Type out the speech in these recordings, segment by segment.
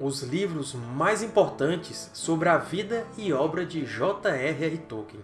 os livros mais importantes sobre a vida e obra de J.R.R. Tolkien.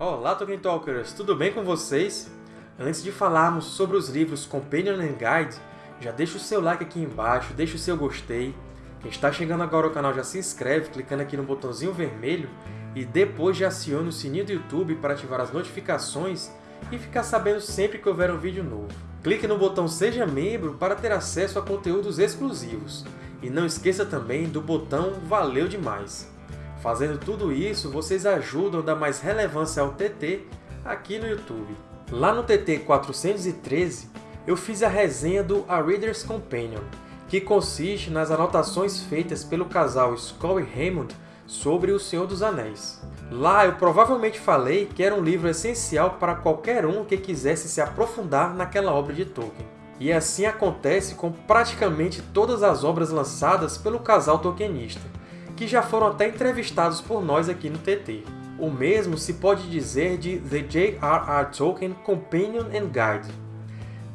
Olá, Tolkien Talkers! Tudo bem com vocês? Antes de falarmos sobre os livros Companion and Guide, já deixa o seu like aqui embaixo, deixa o seu gostei. Quem está chegando agora ao canal já se inscreve clicando aqui no botãozinho vermelho e depois já aciona o sininho do YouTube para ativar as notificações e ficar sabendo sempre que houver um vídeo novo. Clique no botão Seja Membro para ter acesso a conteúdos exclusivos. E não esqueça também do botão Valeu Demais! Fazendo tudo isso, vocês ajudam a dar mais relevância ao TT aqui no YouTube. Lá no TT 413, eu fiz a resenha do A Reader's Companion, que consiste nas anotações feitas pelo casal Skoll e Raymond sobre O Senhor dos Anéis. Lá eu provavelmente falei que era um livro essencial para qualquer um que quisesse se aprofundar naquela obra de Tolkien. E assim acontece com praticamente todas as obras lançadas pelo casal tolkienista, que já foram até entrevistados por nós aqui no TT. O mesmo se pode dizer de The J.R.R. Tolkien Companion and Guide.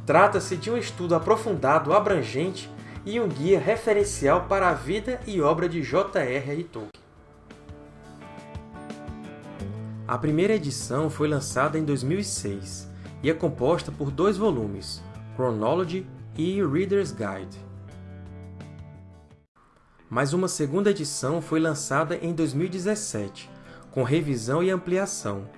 Trata-se de um estudo aprofundado, abrangente e um guia referencial para a vida e obra de J.R.R. Tolkien. A primeira edição foi lançada em 2006 e é composta por dois volumes, Chronology e Reader's Guide. Mas uma segunda edição foi lançada em 2017, com revisão e ampliação.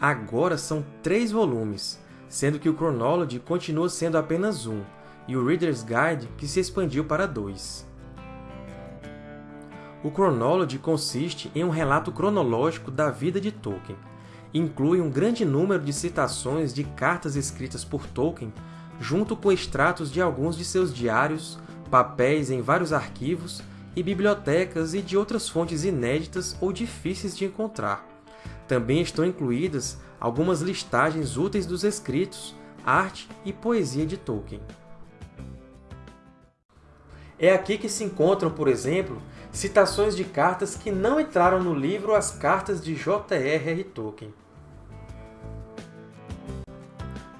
Agora são três volumes, sendo que o Chronology continua sendo apenas um, e o Reader's Guide que se expandiu para dois. O Chronology consiste em um relato cronológico da vida de Tolkien. Inclui um grande número de citações de cartas escritas por Tolkien, junto com extratos de alguns de seus diários, papéis em vários arquivos e bibliotecas e de outras fontes inéditas ou difíceis de encontrar. Também estão incluídas algumas listagens úteis dos escritos, arte e poesia de Tolkien. É aqui que se encontram, por exemplo, citações de cartas que não entraram no livro As Cartas de J.R.R. Tolkien.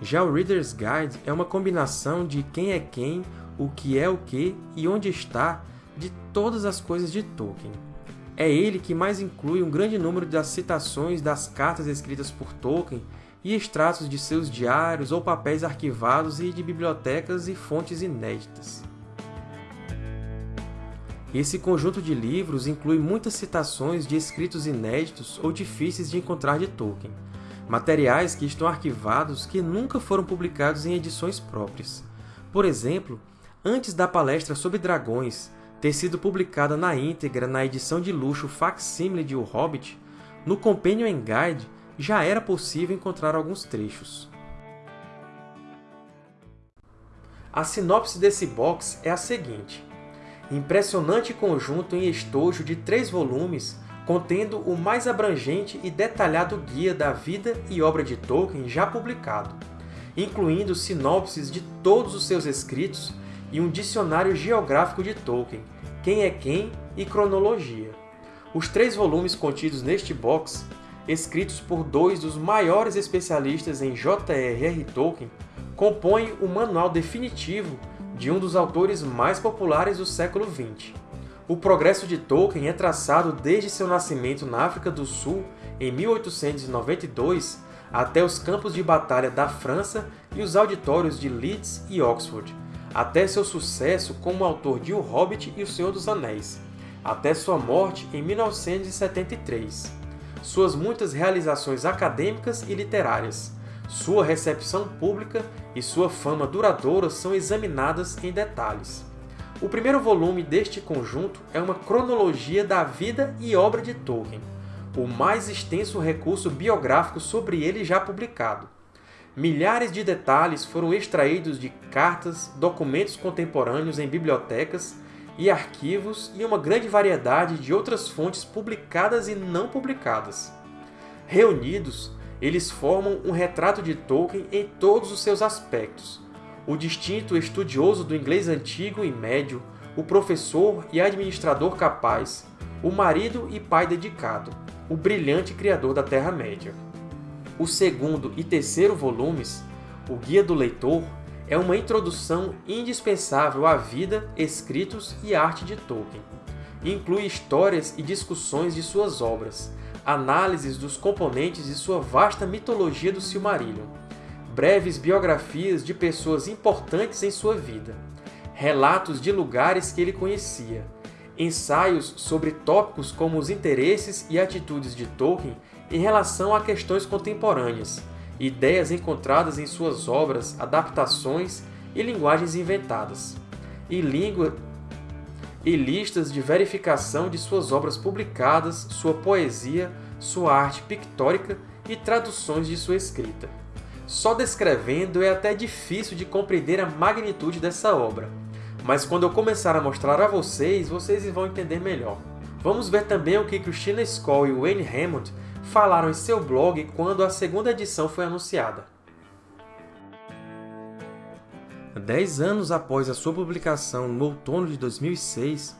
Já o Reader's Guide é uma combinação de quem é quem, o que é o que e onde está de todas as coisas de Tolkien. É ele que mais inclui um grande número das citações das cartas escritas por Tolkien e extratos de seus diários ou papéis arquivados e de bibliotecas e fontes inéditas. Esse conjunto de livros inclui muitas citações de escritos inéditos ou difíceis de encontrar de Tolkien, materiais que estão arquivados que nunca foram publicados em edições próprias. Por exemplo, antes da palestra sobre dragões, ter sido publicada na íntegra na edição de luxo facsímile de O Hobbit, no Companion Guide já era possível encontrar alguns trechos. A sinopse desse box é a seguinte. Impressionante conjunto em estojo de três volumes contendo o mais abrangente e detalhado guia da vida e obra de Tolkien já publicado, incluindo sinopses de todos os seus escritos e um dicionário geográfico de Tolkien, Quem é Quem e Cronologia. Os três volumes contidos neste box, escritos por dois dos maiores especialistas em J.R.R. Tolkien, compõem o manual definitivo de um dos autores mais populares do século XX. O progresso de Tolkien é traçado desde seu nascimento na África do Sul, em 1892, até os campos de batalha da França e os auditórios de Leeds e Oxford, até seu sucesso como autor de O Hobbit e O Senhor dos Anéis, até sua morte em 1973, suas muitas realizações acadêmicas e literárias, sua recepção pública e sua fama duradoura são examinadas em detalhes. O primeiro volume deste conjunto é uma cronologia da vida e obra de Tolkien, o mais extenso recurso biográfico sobre ele já publicado. Milhares de detalhes foram extraídos de cartas, documentos contemporâneos em bibliotecas e arquivos e uma grande variedade de outras fontes publicadas e não publicadas. Reunidos, eles formam um retrato de Tolkien em todos os seus aspectos. O distinto estudioso do inglês antigo e médio, o professor e administrador capaz, o marido e pai dedicado, o brilhante criador da Terra-média. O segundo e terceiro volumes, o Guia do Leitor, é uma introdução indispensável à vida, escritos e arte de Tolkien. Inclui histórias e discussões de suas obras, análises dos componentes de sua vasta mitologia do Silmarillion, breves biografias de pessoas importantes em sua vida, relatos de lugares que ele conhecia, ensaios sobre tópicos como os interesses e atitudes de Tolkien em relação a questões contemporâneas, ideias encontradas em suas obras, adaptações e linguagens inventadas, e, língua... e listas de verificação de suas obras publicadas, sua poesia, sua arte pictórica e traduções de sua escrita. Só descrevendo é até difícil de compreender a magnitude dessa obra, mas quando eu começar a mostrar a vocês, vocês vão entender melhor. Vamos ver também o que Christina Skoll e Wayne Hammond falaram em seu blog quando a segunda edição foi anunciada. Dez anos após a sua publicação no outono de 2006,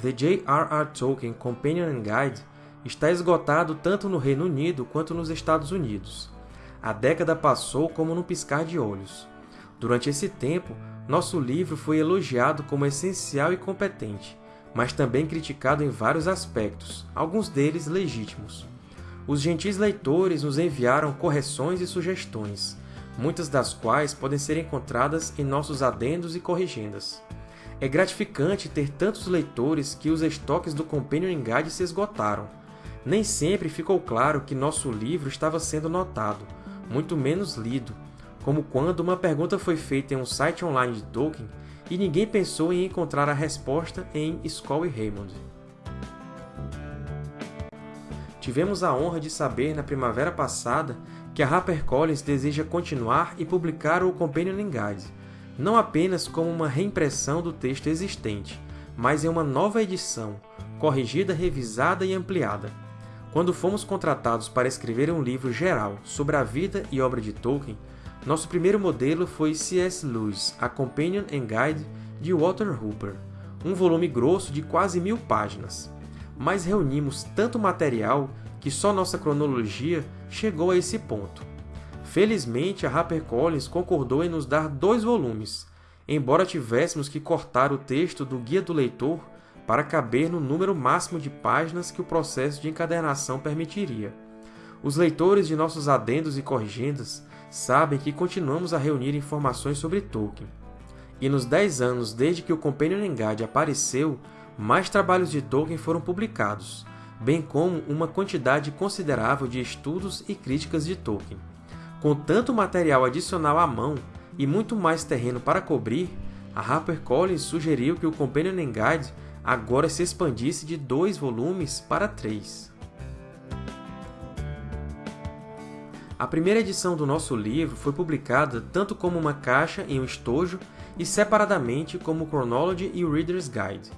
The J.R.R. Tolkien Companion Guide está esgotado tanto no Reino Unido quanto nos Estados Unidos. A década passou como num piscar de olhos. Durante esse tempo, nosso livro foi elogiado como essencial e competente, mas também criticado em vários aspectos, alguns deles legítimos. Os gentis leitores nos enviaram correções e sugestões, muitas das quais podem ser encontradas em nossos adendos e corrigendas. É gratificante ter tantos leitores que os estoques do Companion Guide se esgotaram. Nem sempre ficou claro que nosso livro estava sendo notado, muito menos lido, como quando uma pergunta foi feita em um site online de Tolkien e ninguém pensou em encontrar a resposta em Skoll e Raymond. Tivemos a honra de saber na primavera passada que a HarperCollins deseja continuar e publicar o Companion Guide, não apenas como uma reimpressão do texto existente, mas em uma nova edição, corrigida, revisada e ampliada. Quando fomos contratados para escrever um livro geral sobre a vida e obra de Tolkien, nosso primeiro modelo foi C.S. Lewis, A Companion and Guide de Walter Hooper, um volume grosso de quase mil páginas mas reunimos tanto material que só nossa cronologia chegou a esse ponto. Felizmente, a HarperCollins concordou em nos dar dois volumes, embora tivéssemos que cortar o texto do Guia do Leitor para caber no número máximo de páginas que o processo de encadernação permitiria. Os leitores de nossos adendos e corrigendas sabem que continuamos a reunir informações sobre Tolkien. E nos 10 anos desde que o Companion Guide apareceu, mais trabalhos de Tolkien foram publicados, bem como uma quantidade considerável de estudos e críticas de Tolkien. Com tanto material adicional à mão e muito mais terreno para cobrir, a HarperCollins sugeriu que o Companion Guide agora se expandisse de dois volumes para três. A primeira edição do nosso livro foi publicada tanto como uma caixa em um estojo e separadamente como o Chronology e o Reader's Guide.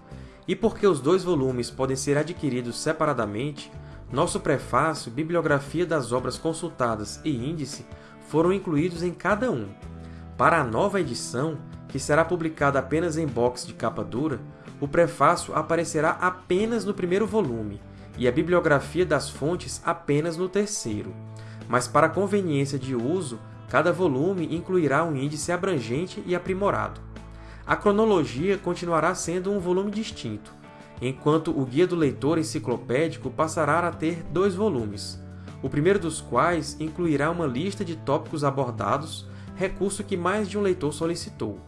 E porque os dois volumes podem ser adquiridos separadamente, nosso prefácio, bibliografia das obras consultadas e índice foram incluídos em cada um. Para a nova edição, que será publicada apenas em box de capa dura, o prefácio aparecerá apenas no primeiro volume e a bibliografia das fontes apenas no terceiro. Mas para conveniência de uso, cada volume incluirá um índice abrangente e aprimorado. A cronologia continuará sendo um volume distinto, enquanto o Guia do Leitor Enciclopédico passará a ter dois volumes, o primeiro dos quais incluirá uma lista de tópicos abordados, recurso que mais de um leitor solicitou.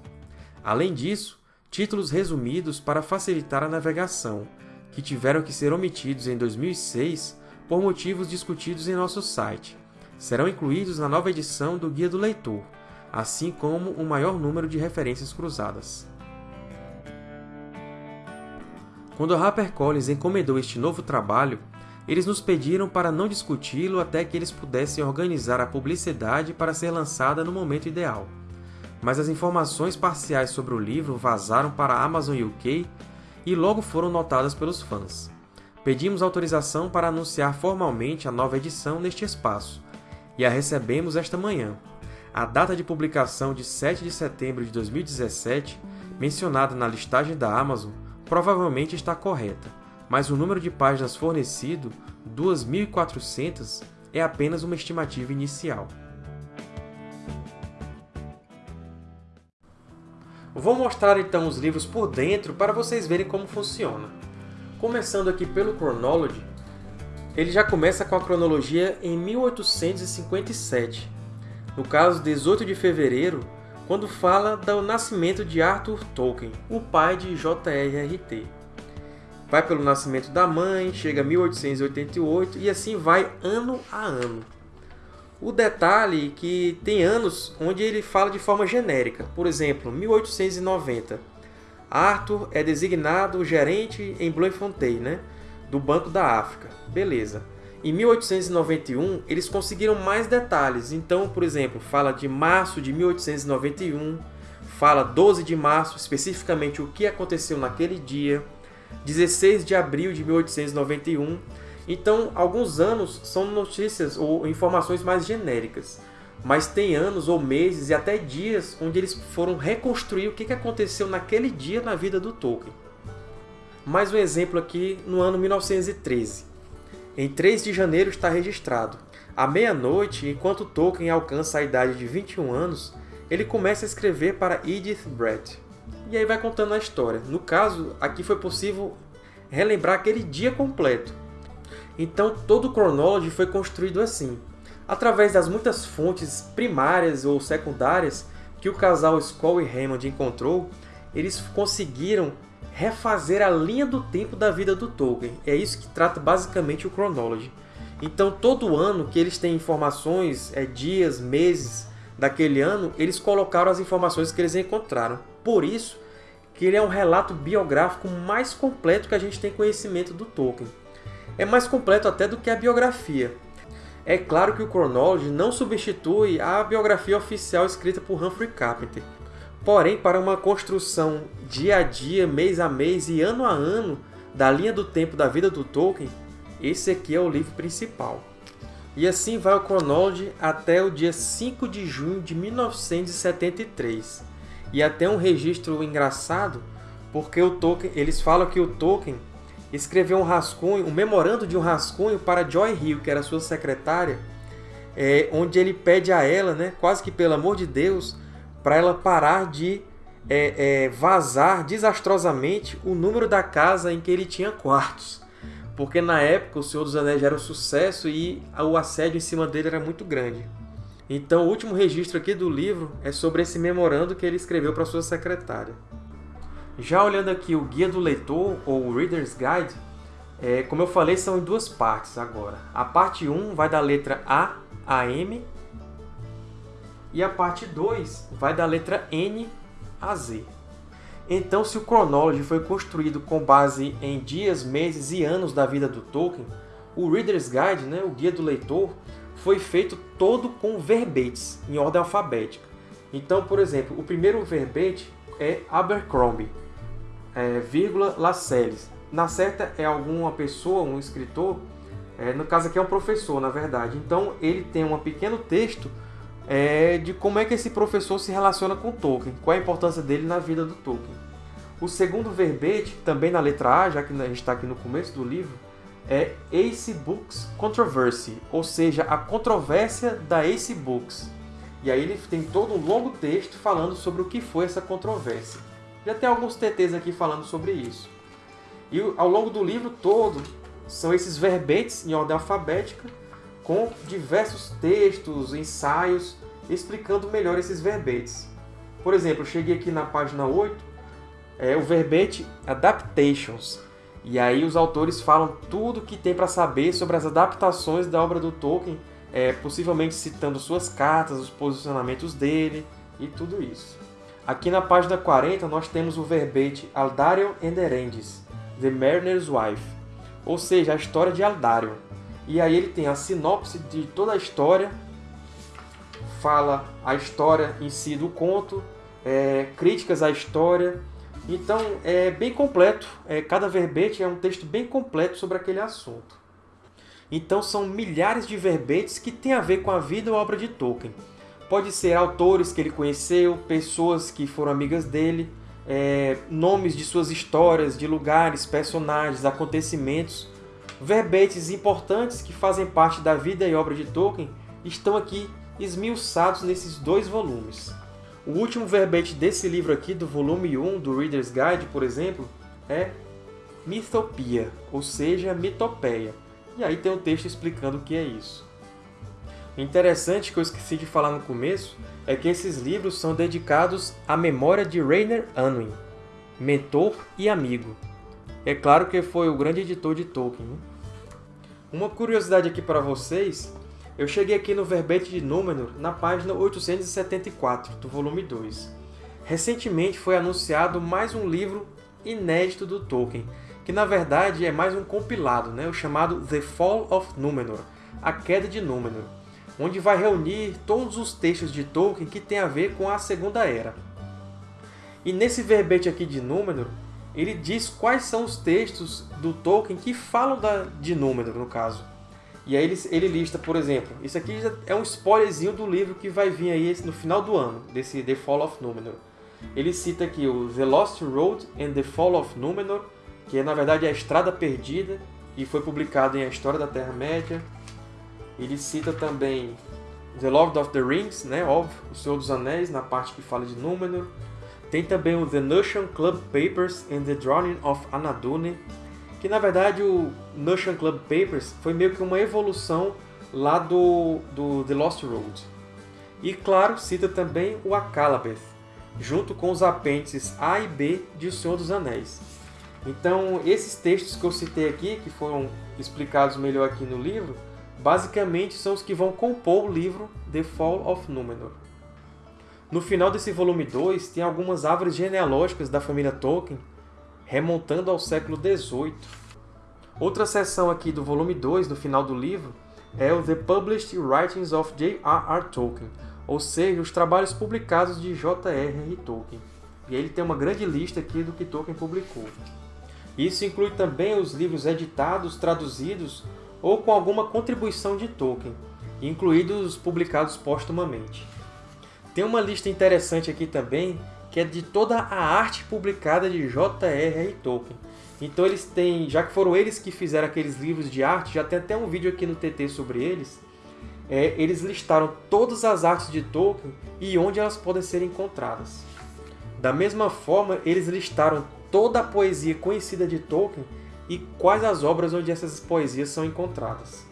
Além disso, títulos resumidos para facilitar a navegação, que tiveram que ser omitidos em 2006 por motivos discutidos em nosso site, serão incluídos na nova edição do Guia do Leitor, assim como um maior número de referências cruzadas. Quando a HarperCollins encomendou este novo trabalho, eles nos pediram para não discuti-lo até que eles pudessem organizar a publicidade para ser lançada no momento ideal. Mas as informações parciais sobre o livro vazaram para a Amazon UK e logo foram notadas pelos fãs. Pedimos autorização para anunciar formalmente a nova edição neste espaço, e a recebemos esta manhã, a data de publicação de 7 de setembro de 2017 mencionada na listagem da Amazon provavelmente está correta, mas o número de páginas fornecido, 2.400, é apenas uma estimativa inicial. Vou mostrar então os livros por dentro para vocês verem como funciona. Começando aqui pelo Chronology, ele já começa com a cronologia em 1857, no caso 18 de fevereiro, quando fala do nascimento de Arthur Tolkien, o pai de J.R.R.T. Vai pelo nascimento da mãe, chega a 1888 e assim vai ano a ano. O detalhe é que tem anos onde ele fala de forma genérica. Por exemplo, 1890. Arthur é designado gerente em Bloemfontein, né? do Banco da África. Beleza. Em 1891, eles conseguiram mais detalhes. Então, por exemplo, fala de março de 1891, fala 12 de março, especificamente o que aconteceu naquele dia, 16 de abril de 1891. Então, alguns anos são notícias ou informações mais genéricas. Mas tem anos ou meses e até dias onde eles foram reconstruir o que aconteceu naquele dia na vida do Tolkien. Mais um exemplo aqui no ano 1913. Em 3 de janeiro está registrado. À meia-noite, enquanto Tolkien alcança a idade de 21 anos, ele começa a escrever para Edith Brett. E aí vai contando a história. No caso, aqui foi possível relembrar aquele dia completo. Então, todo o Chronology foi construído assim. Através das muitas fontes primárias ou secundárias que o casal Skoll e Raymond encontrou, eles conseguiram refazer a linha do tempo da vida do Tolkien. É isso que trata basicamente o Chronology. Então, todo ano que eles têm informações, é, dias, meses daquele ano, eles colocaram as informações que eles encontraram. Por isso que ele é um relato biográfico mais completo que a gente tem conhecimento do Tolkien. É mais completo até do que a biografia. É claro que o Chronology não substitui a biografia oficial escrita por Humphrey Carpenter, Porém, para uma construção dia a dia, mês a mês e ano a ano da linha do tempo da vida do Tolkien, esse aqui é o livro principal. E assim vai o Chronology até o dia 5 de junho de 1973. E até um registro engraçado, porque o Tolkien, eles falam que o Tolkien escreveu um rascunho, um memorando de um rascunho para Joy Hill, que era sua secretária, é, onde ele pede a ela, né, quase que pelo amor de Deus, para ela parar de é, é, vazar desastrosamente o número da casa em que ele tinha quartos. Porque na época o Senhor dos Anéis era um sucesso e o assédio em cima dele era muito grande. Então o último registro aqui do livro é sobre esse memorando que ele escreveu para sua secretária. Já olhando aqui o Guia do Leitor, ou Reader's Guide, é, como eu falei, são em duas partes agora. A parte 1 vai da letra A a M e a parte 2 vai da letra N a Z. Então, se o Chronology foi construído com base em dias, meses e anos da vida do Tolkien, o Reader's Guide, né, o Guia do Leitor, foi feito todo com verbetes, em ordem alfabética. Então, por exemplo, o primeiro verbete é Abercrombie, é, vírgula Lascelles. Na certa é alguma pessoa, um escritor, é, no caso aqui é um professor, na verdade. Então, ele tem um pequeno texto é de como é que esse professor se relaciona com Tolkien, qual a importância dele na vida do Tolkien. O segundo verbete, também na letra A, já que a gente está aqui no começo do livro, é Ace Books Controversy, ou seja, a controvérsia da Ace Books. E aí ele tem todo um longo texto falando sobre o que foi essa controvérsia. Já tem alguns TTs aqui falando sobre isso. E ao longo do livro todo, são esses verbetes em ordem alfabética, com diversos textos, ensaios, explicando melhor esses verbetes. Por exemplo, eu cheguei aqui na página 8, é o verbete Adaptations. E aí os autores falam tudo que tem para saber sobre as adaptações da obra do Tolkien, é, possivelmente citando suas cartas, os posicionamentos dele e tudo isso. Aqui na página 40 nós temos o verbete Aldarion and Erendis, The Mariner's Wife, ou seja, a história de Aldarion. E aí ele tem a sinopse de toda a história, fala a história em si do conto, é, críticas à história. Então é bem completo, é, cada verbete é um texto bem completo sobre aquele assunto. Então são milhares de verbetes que têm a ver com a vida ou obra de Tolkien. Pode ser autores que ele conheceu, pessoas que foram amigas dele, é, nomes de suas histórias, de lugares, personagens, acontecimentos, verbetes importantes que fazem parte da vida e obra de Tolkien estão aqui esmiuçados nesses dois volumes. O último verbete desse livro aqui, do volume 1 do Reader's Guide, por exemplo, é Mitopia, ou seja, mitopeia. E aí tem um texto explicando o que é isso. O interessante que eu esqueci de falar no começo é que esses livros são dedicados à memória de Rainer Unwin, mentor e amigo. É claro que foi o grande editor de Tolkien. Né? Uma curiosidade aqui para vocês eu cheguei aqui no verbete de Númenor na página 874 do volume 2. Recentemente foi anunciado mais um livro inédito do Tolkien, que na verdade é mais um compilado, né? o chamado The Fall of Númenor, A Queda de Númenor, onde vai reunir todos os textos de Tolkien que têm a ver com a Segunda Era. E nesse verbete aqui de Númenor, ele diz quais são os textos do Tolkien que falam da, de Númenor, no caso. E aí ele, ele lista, por exemplo, isso aqui é um spoilerzinho do livro que vai vir aí no final do ano, desse The Fall of Númenor. Ele cita aqui o The Lost Road and the Fall of Númenor, que é, na verdade é a Estrada Perdida, e foi publicado em A História da Terra-média. Ele cita também The Lord of the Rings, né, óbvio, O Senhor dos Anéis, na parte que fala de Númenor. Tem também o The Notion Club Papers and the Drawing of Anadune, que na verdade o Notion Club Papers foi meio que uma evolução lá do, do The Lost Road. E claro, cita também o Akalabeth, junto com os apêndices A e B de O Senhor dos Anéis. Então, esses textos que eu citei aqui, que foram explicados melhor aqui no livro, basicamente são os que vão compor o livro The Fall of Númenor. No final desse volume 2, tem algumas árvores genealógicas da família Tolkien, remontando ao século XVIII. Outra seção aqui do volume 2, do final do livro, é o The Published Writings of J.R.R. Tolkien, ou seja, os trabalhos publicados de J.R.R. Tolkien. E ele tem uma grande lista aqui do que Tolkien publicou. Isso inclui também os livros editados, traduzidos ou com alguma contribuição de Tolkien, incluídos os publicados póstumamente. Tem uma lista interessante aqui também que é de toda a arte publicada de J.R.R. Tolkien. Então eles têm, já que foram eles que fizeram aqueles livros de arte, já tem até um vídeo aqui no TT sobre eles, é, eles listaram todas as artes de Tolkien e onde elas podem ser encontradas. Da mesma forma, eles listaram toda a poesia conhecida de Tolkien e quais as obras onde essas poesias são encontradas.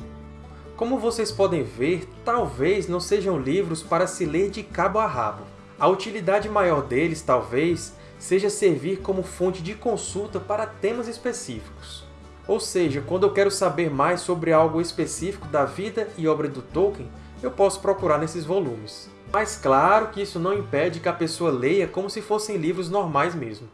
Como vocês podem ver, talvez não sejam livros para se ler de cabo a rabo. A utilidade maior deles, talvez, seja servir como fonte de consulta para temas específicos. Ou seja, quando eu quero saber mais sobre algo específico da vida e obra do Tolkien, eu posso procurar nesses volumes. Mas claro que isso não impede que a pessoa leia como se fossem livros normais mesmo.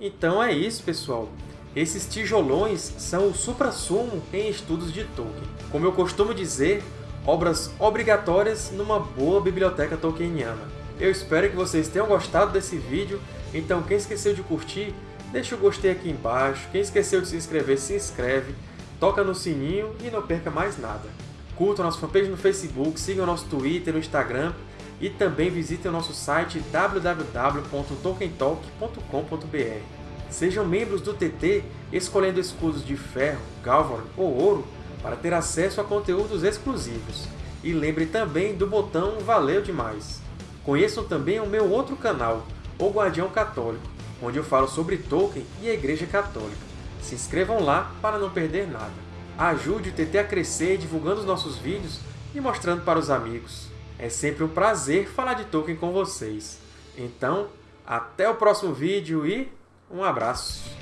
Então é isso, pessoal. Esses tijolões são o supra-sumo em estudos de Tolkien. Como eu costumo dizer, obras obrigatórias numa boa biblioteca tolkieniana. Eu espero que vocês tenham gostado desse vídeo, então quem esqueceu de curtir, deixa o gostei aqui embaixo, quem esqueceu de se inscrever, se inscreve, toca no sininho e não perca mais nada. Curtam nossa fanpage no Facebook, sigam nosso Twitter, no Instagram e também visitem o nosso site www.tolkientalk.com.br. Sejam membros do TT escolhendo escudos de ferro, galvan ou ouro para ter acesso a conteúdos exclusivos. E lembre também do botão Valeu Demais! Conheçam também o meu outro canal, O Guardião Católico, onde eu falo sobre Tolkien e a Igreja Católica. Se inscrevam lá para não perder nada. Ajude o TT a crescer divulgando os nossos vídeos e mostrando para os amigos. É sempre um prazer falar de Tolkien com vocês. Então, até o próximo vídeo e um abraço!